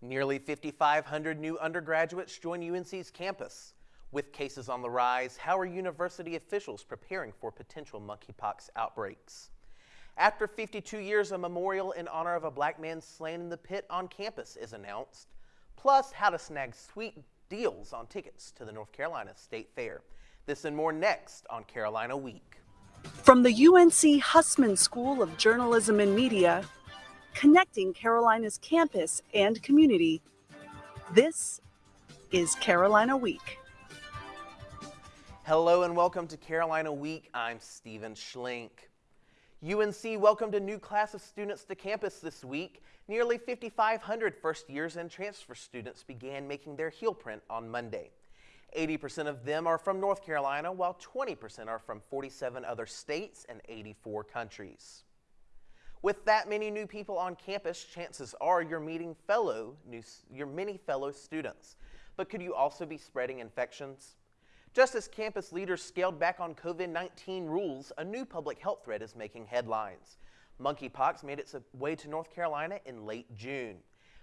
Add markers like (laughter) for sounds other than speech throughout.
Nearly 5,500 new undergraduates join UNC's campus. With cases on the rise, how are university officials preparing for potential monkeypox outbreaks? After 52 years, a memorial in honor of a black man slain in the pit on campus is announced. Plus, how to snag sweet deals on tickets to the North Carolina State Fair. This and more next on Carolina Week. From the UNC Hussman School of Journalism and Media, connecting Carolina's campus and community. This is Carolina Week. Hello and welcome to Carolina Week. I'm Stephen Schlink. UNC welcomed a new class of students to campus this week. Nearly 5,500 first years and transfer students began making their heel print on Monday. 80% of them are from North Carolina, while 20% are from 47 other states and 84 countries. With that many new people on campus, chances are you're meeting fellow new, your many fellow students. But could you also be spreading infections? Just as campus leaders scaled back on COVID-19 rules, a new public health threat is making headlines. Monkeypox made its way to North Carolina in late June.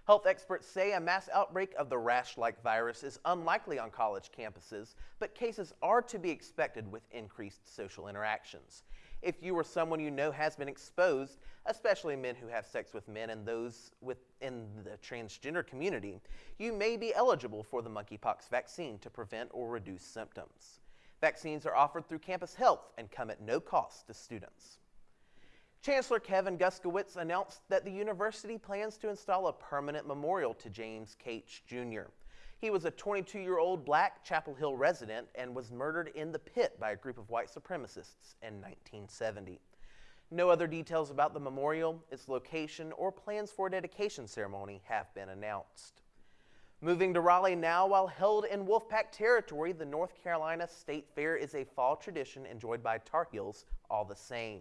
Health experts say a mass outbreak of the rash-like virus is unlikely on college campuses, but cases are to be expected with increased social interactions. If you or someone you know has been exposed, especially men who have sex with men and those within the transgender community, you may be eligible for the monkeypox vaccine to prevent or reduce symptoms. Vaccines are offered through Campus Health and come at no cost to students. Chancellor Kevin Guskiewicz announced that the university plans to install a permanent memorial to James Cates Jr. He was a 22-year-old black Chapel Hill resident and was murdered in the pit by a group of white supremacists in 1970. No other details about the memorial, its location, or plans for a dedication ceremony have been announced. Moving to Raleigh now, while held in Wolfpack territory, the North Carolina State Fair is a fall tradition enjoyed by Tar Heels all the same.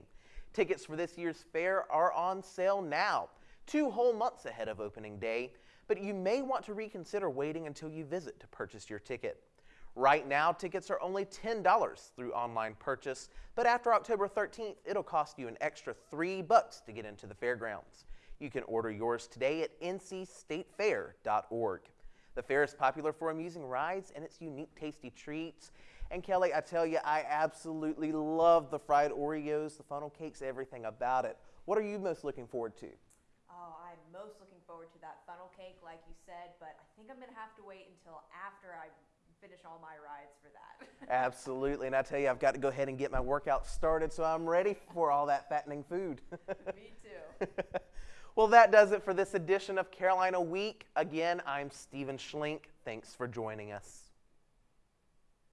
Tickets for this year's fair are on sale now, two whole months ahead of opening day, but you may want to reconsider waiting until you visit to purchase your ticket. Right now, tickets are only $10 through online purchase, but after October 13th, it'll cost you an extra three bucks to get into the fairgrounds. You can order yours today at ncstatefair.org. The fair is popular for amusing rides and its unique tasty treats. And Kelly, I tell you, I absolutely love the fried Oreos, the funnel cakes, everything about it. What are you most looking forward to? Most looking forward to that funnel cake, like you said, but I think I'm going to have to wait until after I finish all my rides for that. (laughs) Absolutely, and I tell you, I've got to go ahead and get my workout started so I'm ready for all that fattening food. (laughs) Me too. (laughs) well, that does it for this edition of Carolina Week. Again, I'm Stephen Schlink. Thanks for joining us.